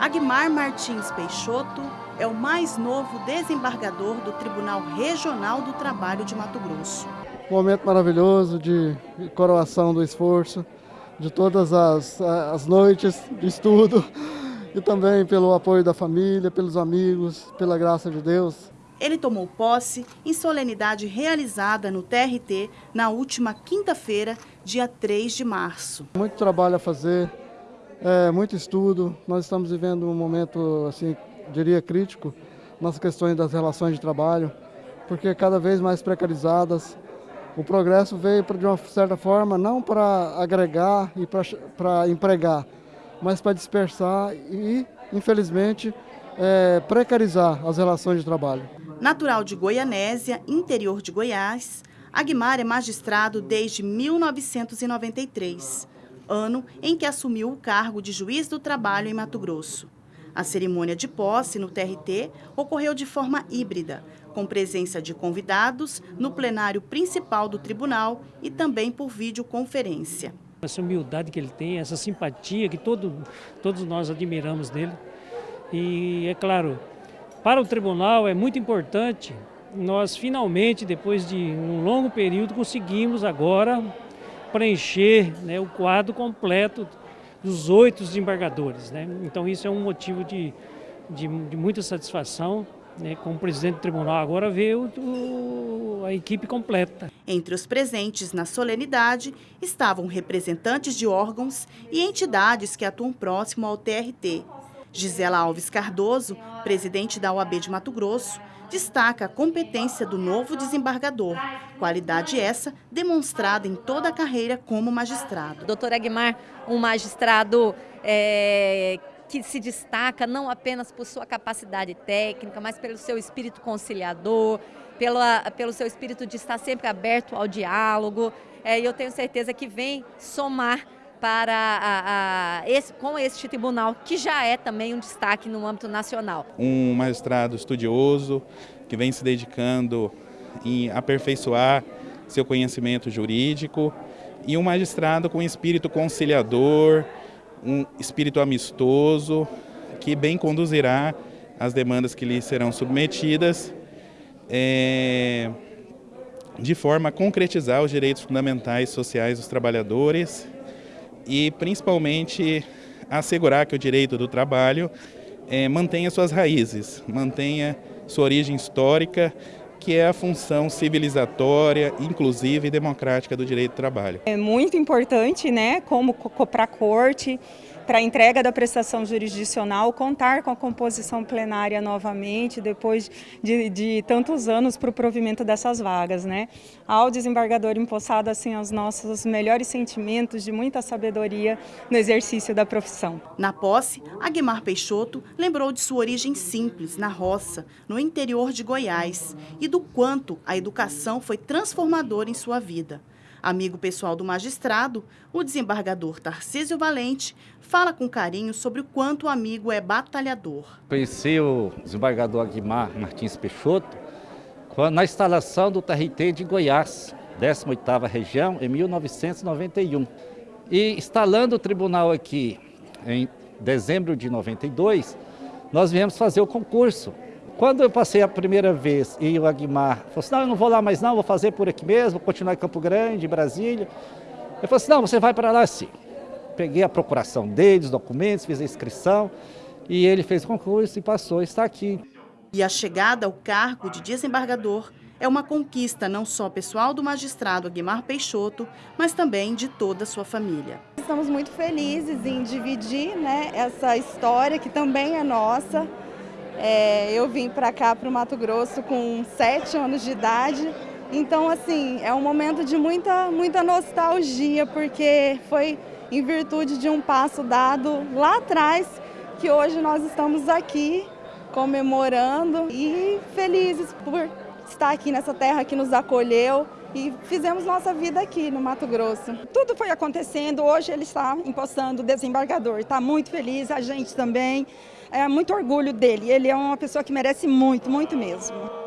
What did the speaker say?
Aguimar Martins Peixoto é o mais novo desembargador do Tribunal Regional do Trabalho de Mato Grosso. Um momento maravilhoso de coroação do esforço, de todas as, as noites de estudo e também pelo apoio da família, pelos amigos, pela graça de Deus. Ele tomou posse em solenidade realizada no TRT na última quinta-feira, dia 3 de março. Muito trabalho a fazer, é, muito estudo. Nós estamos vivendo um momento, assim, diria, crítico nas questões das relações de trabalho, porque cada vez mais precarizadas. O progresso veio, de uma certa forma, não para agregar e para empregar, mas para dispersar e, infelizmente, é, precarizar as relações de trabalho. Natural de Goianésia, interior de Goiás, Aguimar é magistrado desde 1993, ano em que assumiu o cargo de juiz do trabalho em Mato Grosso. A cerimônia de posse no TRT ocorreu de forma híbrida, com presença de convidados no plenário principal do tribunal e também por videoconferência. Essa humildade que ele tem, essa simpatia que todo, todos nós admiramos dele. E, é claro, para o tribunal é muito importante, nós finalmente, depois de um longo período, conseguimos agora preencher né, o quadro completo dos oito desembargadores. Né? Então isso é um motivo de, de, de muita satisfação. Né? Como presidente do tribunal agora vê o, o, a equipe completa. Entre os presentes na solenidade estavam representantes de órgãos e entidades que atuam próximo ao TRT, Gisela Alves Cardoso, presidente da OAB de Mato Grosso, destaca a competência do novo desembargador, qualidade essa demonstrada em toda a carreira como magistrado. Doutor Aguimar, um magistrado é, que se destaca não apenas por sua capacidade técnica, mas pelo seu espírito conciliador, pela, pelo seu espírito de estar sempre aberto ao diálogo. É, e eu tenho certeza que vem somar para a, a, esse, com este tribunal, que já é também um destaque no âmbito nacional. Um magistrado estudioso, que vem se dedicando em aperfeiçoar seu conhecimento jurídico, e um magistrado com espírito conciliador, um espírito amistoso, que bem conduzirá as demandas que lhe serão submetidas, é, de forma a concretizar os direitos fundamentais sociais dos trabalhadores e principalmente assegurar que o direito do trabalho é, mantenha suas raízes, mantenha sua origem histórica, que é a função civilizatória, inclusiva e democrática do direito do trabalho. É muito importante, né, como para a corte, para a entrega da prestação jurisdicional, contar com a composição plenária novamente, depois de, de tantos anos para o provimento dessas vagas. Né? Ao desembargador empossado assim, os nossos melhores sentimentos de muita sabedoria no exercício da profissão. Na posse, Aguimar Peixoto lembrou de sua origem simples, na roça, no interior de Goiás, e do quanto a educação foi transformadora em sua vida. Amigo pessoal do magistrado, o desembargador Tarcísio Valente fala com carinho sobre o quanto o amigo é batalhador. Conheci o desembargador Aguimar Martins Peixoto na instalação do TRT de Goiás, 18ª região, em 1991. E instalando o tribunal aqui em dezembro de 92, nós viemos fazer o concurso quando eu passei a primeira vez e o Aguimar falou assim, não, eu não vou lá mais não, vou fazer por aqui mesmo, vou continuar em Campo Grande, Brasília. Eu falei assim, não, você vai para lá sim. Peguei a procuração dele, os documentos, fiz a inscrição e ele fez o concurso e passou, está aqui. E a chegada ao cargo de desembargador é uma conquista não só pessoal do magistrado Aguimar Peixoto, mas também de toda a sua família. Estamos muito felizes em dividir né, essa história que também é nossa, é, eu vim para cá, para o Mato Grosso, com sete anos de idade. Então, assim, é um momento de muita, muita nostalgia, porque foi em virtude de um passo dado lá atrás que hoje nós estamos aqui comemorando e felizes por estar aqui nessa terra que nos acolheu e fizemos nossa vida aqui no Mato Grosso. Tudo foi acontecendo, hoje ele está empossando o desembargador, está muito feliz, a gente também, é muito orgulho dele, ele é uma pessoa que merece muito, muito mesmo.